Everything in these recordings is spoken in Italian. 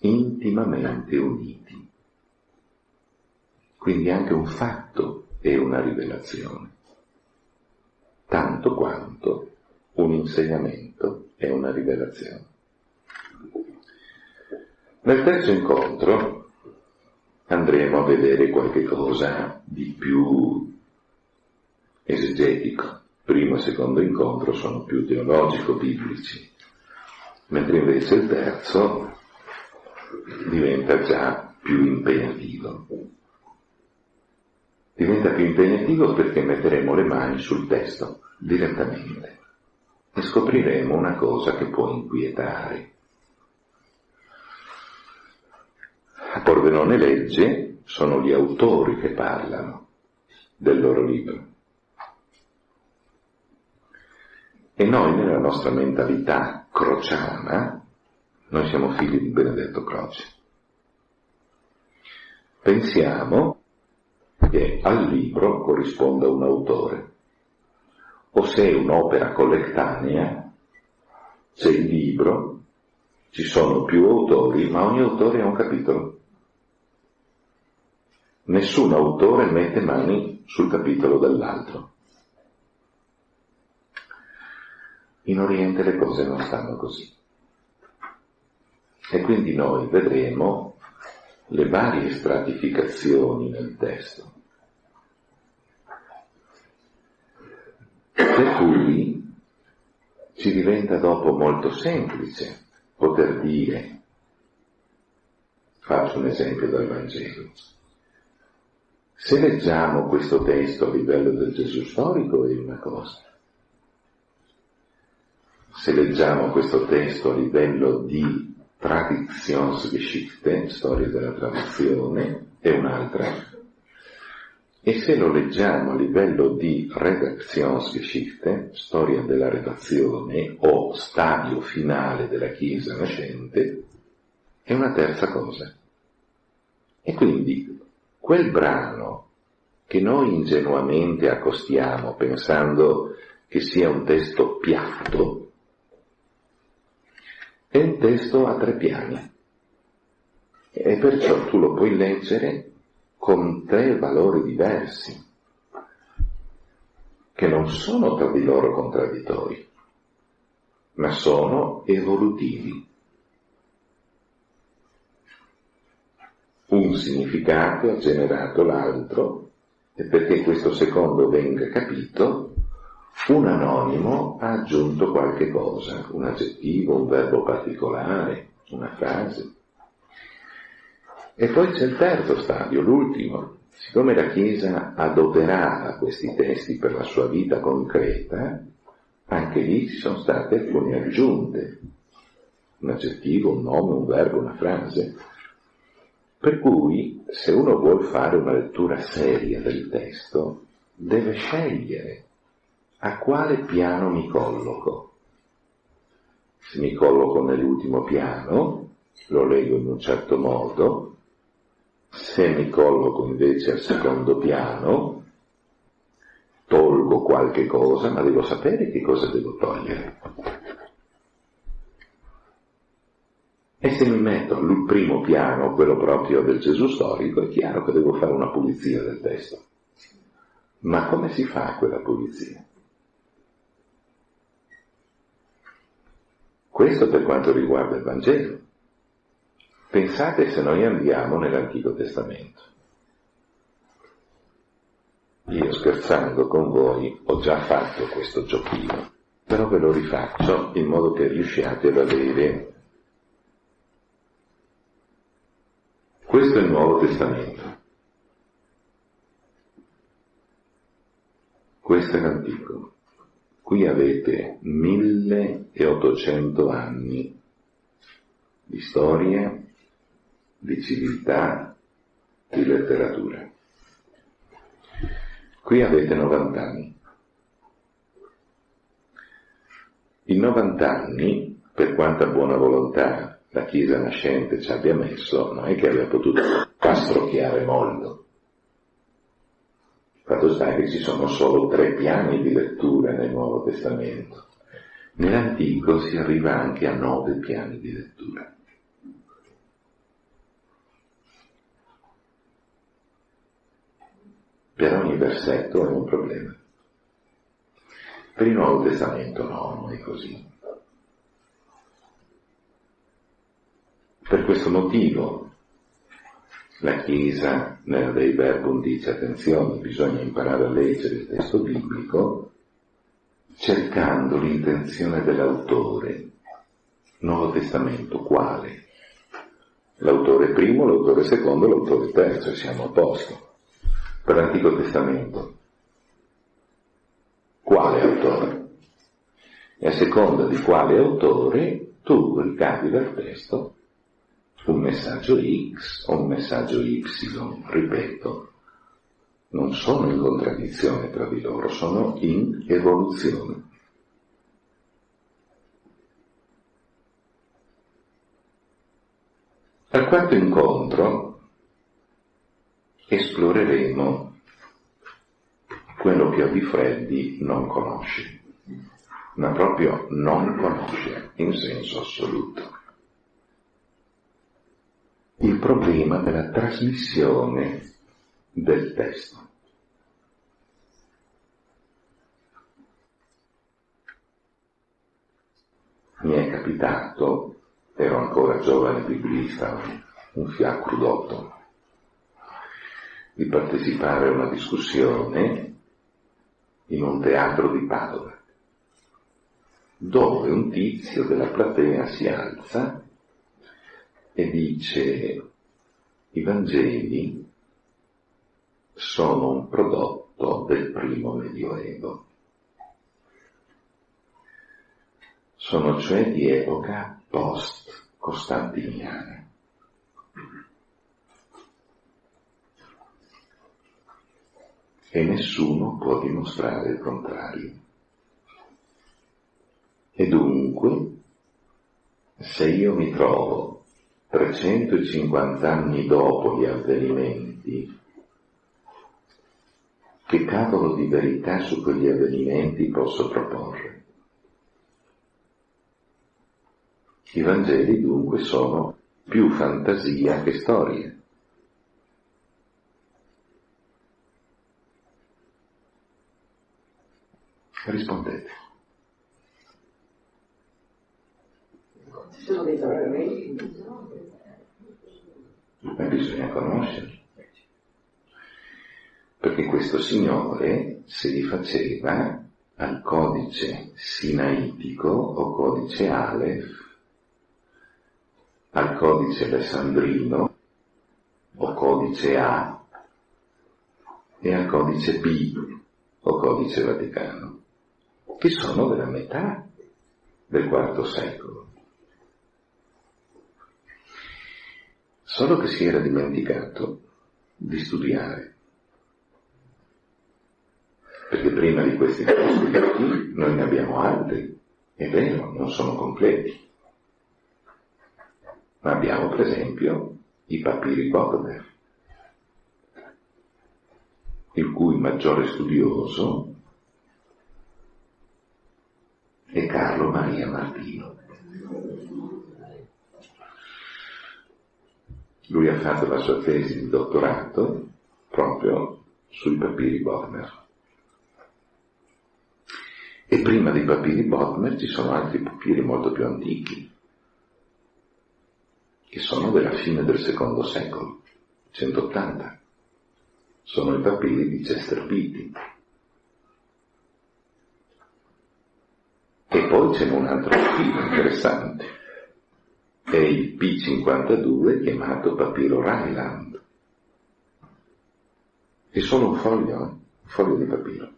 intimamente uniti. Quindi anche un fatto è una rivelazione, tanto quanto un insegnamento è una rivelazione. Nel terzo incontro andremo a vedere qualche cosa di più esegetico. Primo e secondo incontro sono più teologico-biblici, mentre invece il terzo diventa già più impegnativo. Diventa più impegnativo perché metteremo le mani sul testo direttamente e scopriremo una cosa che può inquietare. A Pordenone legge sono gli autori che parlano del loro libro. E noi nella nostra mentalità crociana, noi siamo figli di Benedetto Croce, pensiamo che al libro corrisponda un autore, o se è un'opera collettanea, c'è il libro, ci sono più autori, ma ogni autore ha un capitolo. Nessun autore mette mani sul capitolo dell'altro. In Oriente le cose non stanno così. E quindi noi vedremo le varie stratificazioni nel testo. Per cui ci diventa dopo molto semplice poter dire, faccio un esempio dal Vangelo, se leggiamo questo testo a livello del Gesù storico è una cosa, se leggiamo questo testo a livello di Traditionsgeschichte, storia della tradizione, è un'altra. E se lo leggiamo a livello di Redaktionsgeschichte, storia della redazione o stadio finale della Chiesa nascente, è una terza cosa. E quindi quel brano che noi ingenuamente accostiamo pensando che sia un testo piatto, è un testo a tre piani e perciò tu lo puoi leggere con tre valori diversi, che non sono tra di loro contraddittori, ma sono evolutivi. Un significato ha generato l'altro e perché questo secondo venga capito, un anonimo ha aggiunto qualche cosa, un aggettivo, un verbo particolare, una frase. E poi c'è il terzo stadio, l'ultimo. Siccome la Chiesa adoperava questi testi per la sua vita concreta, anche lì ci sono state alcune aggiunte, un aggettivo, un nome, un verbo, una frase. Per cui, se uno vuole fare una lettura seria del testo, deve scegliere a quale piano mi colloco. Se mi colloco nell'ultimo piano, lo leggo in un certo modo, se mi colloco invece al secondo piano, tolgo qualche cosa, ma devo sapere che cosa devo togliere. E se mi metto al primo piano, quello proprio del Gesù storico, è chiaro che devo fare una pulizia del testo. Ma come si fa quella pulizia? Questo per quanto riguarda il Vangelo. Pensate se noi andiamo nell'Antico Testamento. Io scherzando con voi ho già fatto questo giochino, però ve lo rifaccio in modo che riusciate ad avere questo è il Nuovo Testamento. Questo è l'Antico. Qui avete 1800 anni di storia, di civiltà, di letteratura. Qui avete 90 anni. In 90 anni, per quanta buona volontà la Chiesa nascente ci abbia messo, non è che abbia potuto pastrocchiare molto. Fatto sta che ci sono solo tre piani di lettura nel Nuovo Testamento. Nell'Antico si arriva anche a nove piani di lettura. Per ogni versetto è un problema. Per il Nuovo Testamento no, non è così. Per questo motivo la Chiesa nel Dei Verbum dice attenzione, bisogna imparare a leggere il testo biblico cercando l'intenzione dell'autore. Nuovo Testamento quale? L'autore primo, l'autore secondo, l'autore terzo, siamo a posto. Per l'Antico Testamento quale autore? E a seconda di quale autore tu ricavi dal testo un messaggio X o un messaggio Y, ripeto, non sono in contraddizione tra di loro, sono in evoluzione. Al quarto incontro esploreremo quello che Odi Freddi non conosce, ma proprio non conosce in senso assoluto. Il problema della trasmissione del testo. Mi è capitato, ero ancora giovane biblista, un fiacro d'otto, di partecipare a una discussione in un teatro di Padova, dove un tizio della platea si alza e dice i Vangeli sono un prodotto del primo medioevo. Sono cioè di epoca post-costantiniana. E nessuno può dimostrare il contrario. E dunque, se io mi trovo 350 anni dopo gli avvenimenti che cavolo di verità su quegli avvenimenti posso proporre? I Vangeli dunque sono più fantasia che storia. Rispondete. Ci sono dei fragmenti. Ma bisogna conoscerli perché questo signore si rifaceva al codice sinaitico o codice Aleph, al codice alessandrino o codice A e al codice B o codice vaticano, che sono della metà del IV secolo. Solo che si era dimenticato di studiare. Perché prima di questi manoscritti noi ne abbiamo altri, è vero, non sono completi, ma abbiamo per esempio i papiri Bodmer, il cui maggiore studioso è Carlo Maria Martino. Lui ha fatto la sua tesi di dottorato proprio sui papiri Bodmer. E prima dei papiri Bodmer ci sono altri papiri molto più antichi, che sono della fine del secondo secolo, 180. Sono i papiri di Chester Beatty. E poi c'è un altro papiro interessante, è il P52 chiamato papiro Ryland. È solo un foglio, eh? un foglio di papiro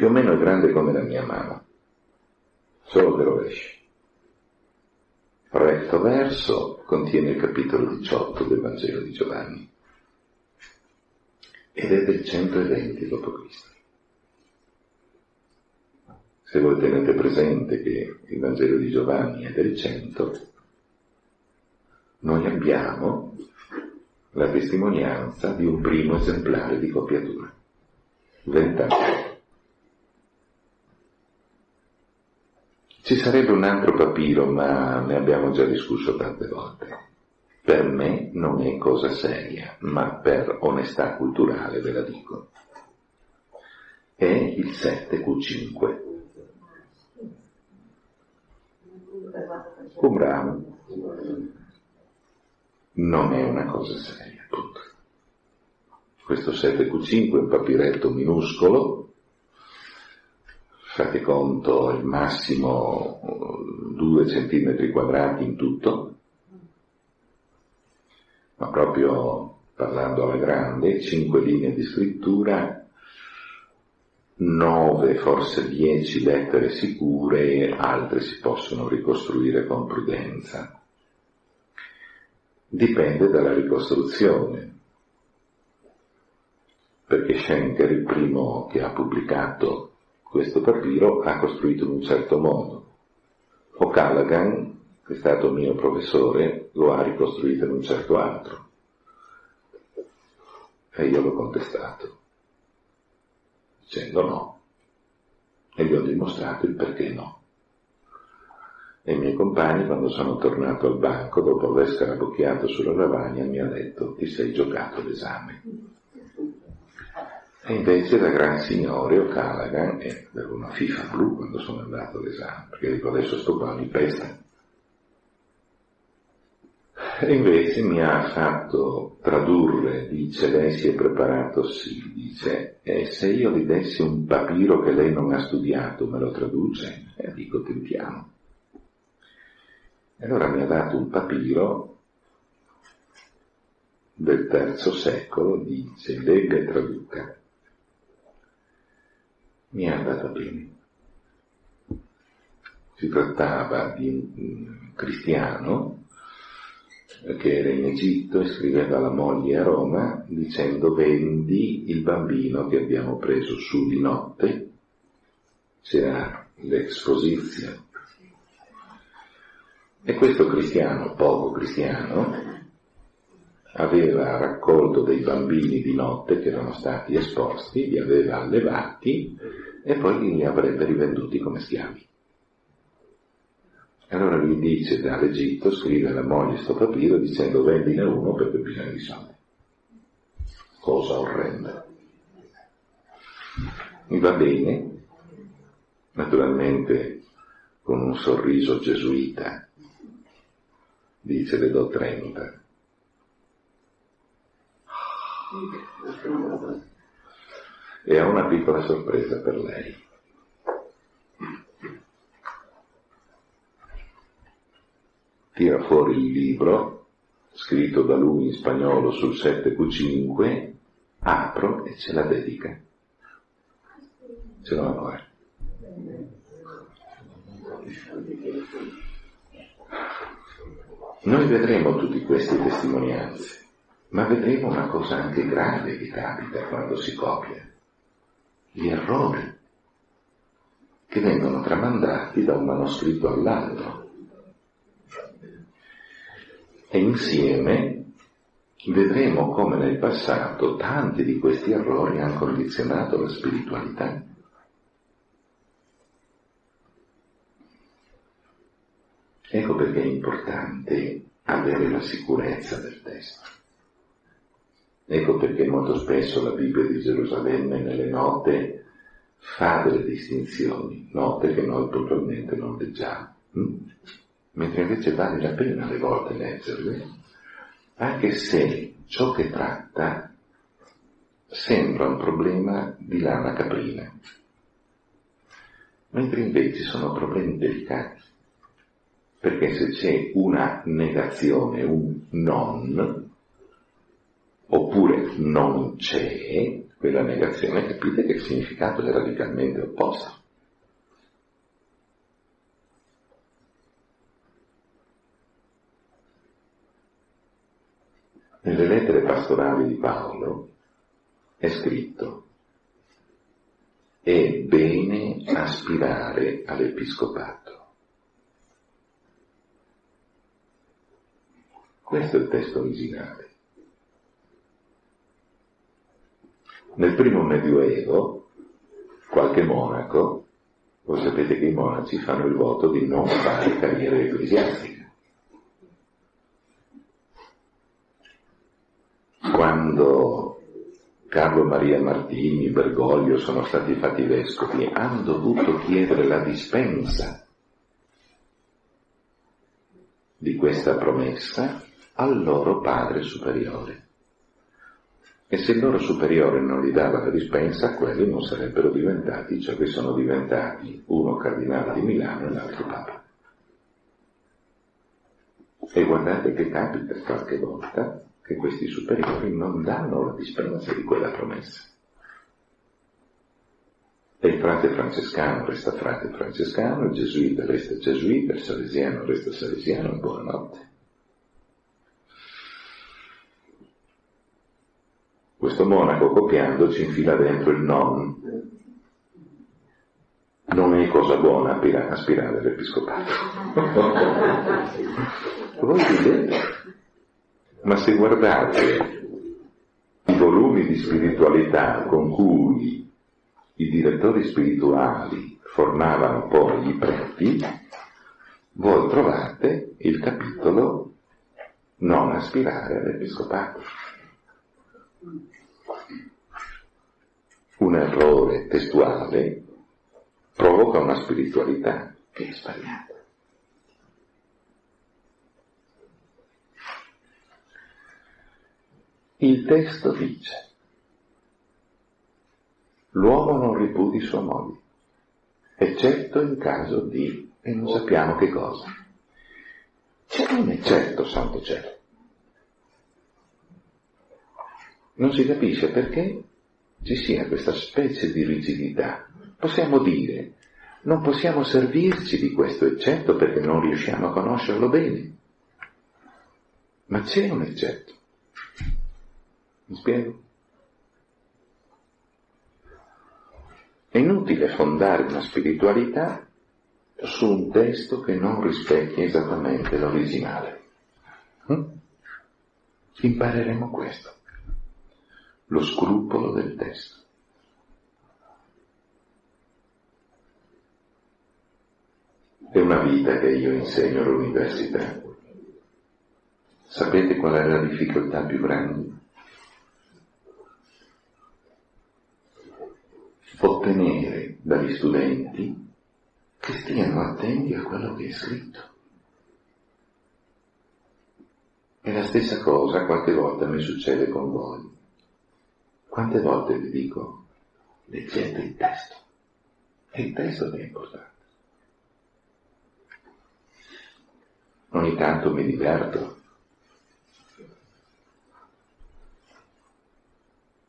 più o meno grande come la mia mano, solo che rovesci. Recto verso contiene il capitolo 18 del Vangelo di Giovanni ed è del 120 d.C. Se voi tenete presente che il Vangelo di Giovanni è del 100, noi abbiamo la testimonianza di un primo esemplare di copiatura, vent'anni. Ci sarebbe un altro papiro, ma ne abbiamo già discusso tante volte. per me non è cosa seria, ma per onestà culturale ve la dico. È il 7Q5. Qumran non è una cosa seria, appunto. Questo 7Q5 è un papiretto minuscolo, fate conto il massimo 2 cm quadrati in tutto, ma proprio parlando alla grande, 5 linee di scrittura, 9, forse 10 lettere sicure, altre si possono ricostruire con prudenza. Dipende dalla ricostruzione, perché Schenker, il primo che ha pubblicato questo papiro, ha costruito in un certo modo. O'Callaghan, che è stato mio professore, lo ha ricostruito in un certo altro. E io l'ho contestato dicendo no. E gli ho dimostrato il perché no. E i miei compagni, quando sono tornato al banco, dopo aver scarabocchiato sulla lavagna, mi ha detto ti sei giocato l'esame. E invece da gran signore O'Callaghan, e avevo una FIFA blu quando sono andato all'esame, perché dico adesso sto qua mi pesta, e invece mi ha fatto tradurre, dice, lei si è preparato, sì, dice, e se io gli dessi un papiro che lei non ha studiato, me lo traduce? E dico, tentiamo. E allora mi ha dato un papiro del terzo secolo, dice, legga e traduca. Mi è andata bene. Si trattava di un cristiano che era in Egitto e scriveva alla moglie a Roma dicendo vendi il bambino che abbiamo preso su di notte, c'era l'esposizione. E questo cristiano, poco cristiano, aveva raccolto dei bambini di notte che erano stati esposti, li aveva allevati e poi li avrebbe rivenduti come schiavi. Allora lui dice dall'Egitto, scrive alla moglie sto papiro dicendo vendine uno perché bisogna di soldi. Cosa orrenda. Mi va bene, naturalmente con un sorriso gesuita, dice le do 30. E ho una piccola sorpresa per lei. Tira fuori il libro, scritto da lui in spagnolo sul 7Q5, apro e ce la dedica. Ce l'ho ancora. Noi vedremo tutti queste testimonianze, ma vedremo una cosa anche grave che capita quando si copia. Gli errori che vengono tramandati da un manoscritto all'altro e insieme vedremo come nel passato tanti di questi errori hanno condizionato la spiritualità. Ecco perché è importante avere la sicurezza del testo. Ecco perché molto spesso la Bibbia di Gerusalemme nelle note fa delle distinzioni, note che noi puntualmente non leggiamo. Mentre invece vale la pena alle volte leggerle, anche se ciò che tratta sembra un problema di lana caprina, mentre invece sono problemi delicati, perché se c'è una negazione, un non, oppure non c'è, quella negazione capite che il significato è radicalmente opposto. Nelle lettere pastorali di Paolo è scritto è bene aspirare all'episcopato. Questo è il testo originale. Nel primo medioevo, qualche monaco, voi sapete che i monaci fanno il voto di non fare carriera ecclesiastica quando Carlo Maria Martini, Bergoglio sono stati fatti vescovi, hanno dovuto chiedere la dispensa di questa promessa al loro padre superiore. E se il loro superiore non gli dava la dispensa, quelli non sarebbero diventati ciò che sono diventati, uno cardinale di Milano e l'altro papa. E guardate che capita qualche volta che questi superiori non danno la dispensa di quella promessa. E il frate francescano resta frate francescano, il gesuita resta gesuita, il salesiano resta salesiano, buonanotte. Questo monaco copiando ci infila dentro il non. Non è cosa buona aspirare all'episcopato. Voi ridete, ma se guardate i volumi di spiritualità con cui i direttori spirituali formavano poi i preti, voi trovate il capitolo non aspirare all'episcopato. Un errore testuale provoca una spiritualità che è sbagliata. Il testo dice, l'uomo non ripudi sua moglie, eccetto in caso di, e non sappiamo che cosa. C'è un eccetto, santo cielo. Non si capisce perché ci sia questa specie di rigidità. Possiamo dire, non possiamo servirci di questo eccetto perché non riusciamo a conoscerlo bene. Ma c'è un eccetto. Mi spiego? È inutile fondare una spiritualità su un testo che non rispecchia esattamente l'originale. Hm? Impareremo questo, lo scrupolo del testo. È una vita che io insegno all'università. Sapete qual è la difficoltà più grande? Ottenere dagli studenti che stiano attenti a quello che è scritto. E la stessa cosa qualche volta mi succede con voi. Quante volte vi dico, leggete il testo. È il testo è importante. Ogni tanto mi diverto.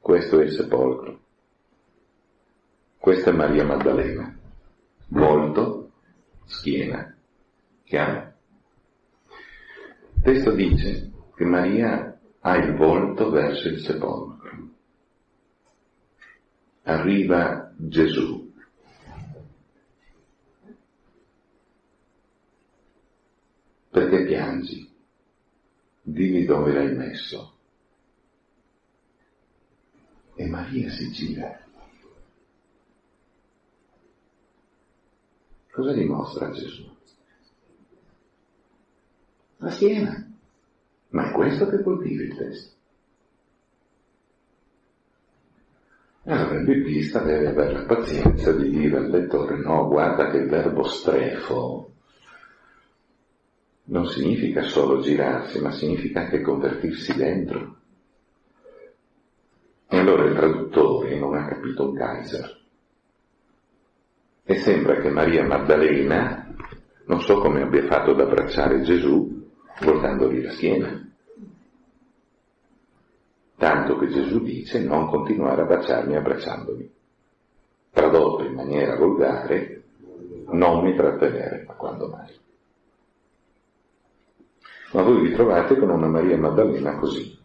Questo è il sepolcro. Questa è Maria Maddalena. Volto, schiena, chiaro? Il testo dice che Maria ha il volto verso il sepolcro. Arriva Gesù. Perché piangi? Dimmi dove l'hai messo. E Maria si gira Cosa dimostra Gesù? La schiena. Ma è questo che coltiva il testo. Allora il biblista deve avere la pazienza di dire al lettore no, guarda che il verbo strefo non significa solo girarsi, ma significa anche convertirsi dentro. E allora il traduttore non ha capito un Kaiser. E sembra che Maria Maddalena, non so come abbia fatto ad abbracciare Gesù, voltandogli la schiena. Tanto che Gesù dice non continuare a baciarmi abbracciandomi. Tradotto in maniera volgare, non mi trattenere, ma quando mai. Ma voi vi trovate con una Maria Maddalena così.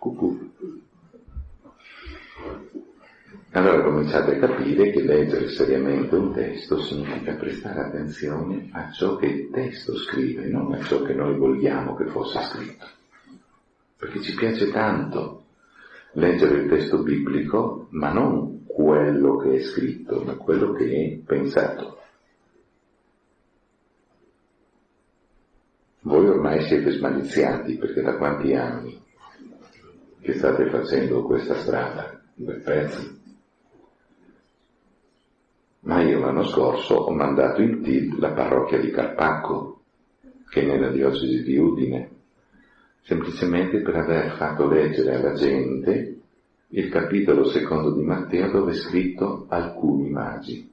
Cucù. Allora cominciate a capire che leggere seriamente un testo significa prestare attenzione a ciò che il testo scrive, non a ciò che noi vogliamo che fosse scritto. Perché ci piace tanto leggere il testo biblico, ma non quello che è scritto, ma quello che è pensato. Voi ormai siete smaliziati perché da quanti anni che state facendo questa strada? Due pezzi. Ma io l'anno scorso ho mandato in TID la parrocchia di Carpacco, che è nella diocesi di Udine, semplicemente per aver fatto leggere alla gente il capitolo secondo di Matteo dove è scritto alcuni magi,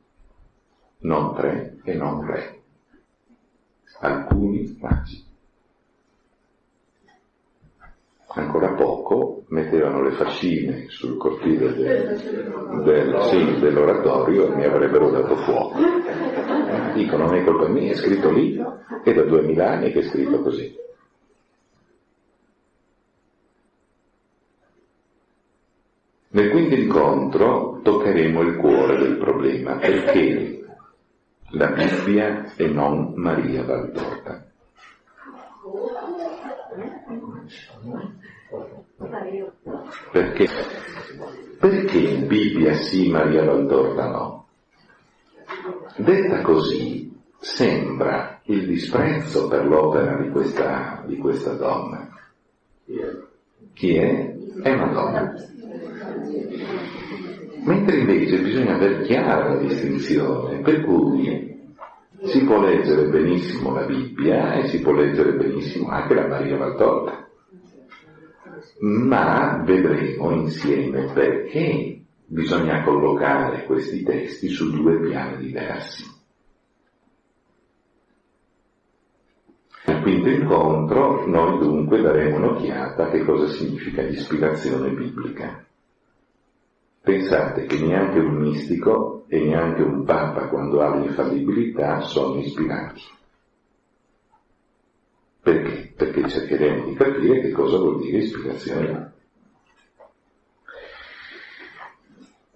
non tre e non re, alcuni magi. Ancora poco mettevano le fascine sul cortile del, del, sì, dell'oratorio e mi avrebbero dato fuoco. Dico, non è colpa mia, è scritto lì, è da duemila anni che è scritto così. Nel quinto incontro toccheremo il cuore del problema, perché la Bibbia e non Maria Valtorta. Perché? Perché Bibbia sì, Maria Valtorta no? Detta così sembra il disprezzo per l'opera di questa, di questa donna. Chi è? È una donna. Mentre invece bisogna avere chiara la distinzione, per cui si può leggere benissimo la Bibbia e si può leggere benissimo anche la Maria Valtorta, ma vedremo insieme perché bisogna collocare questi testi su due piani diversi. Nel quinto incontro noi dunque daremo un'occhiata a che cosa significa l'ispirazione biblica. Pensate che neanche un mistico e neanche un papa quando ha l'infallibilità sono ispirati. Perché? Perché cercheremo di capire che cosa vuol dire ispirazione.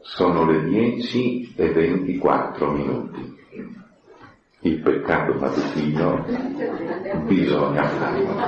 Sono le 10 e 24 minuti. Il peccato mattutino bisogna farlo.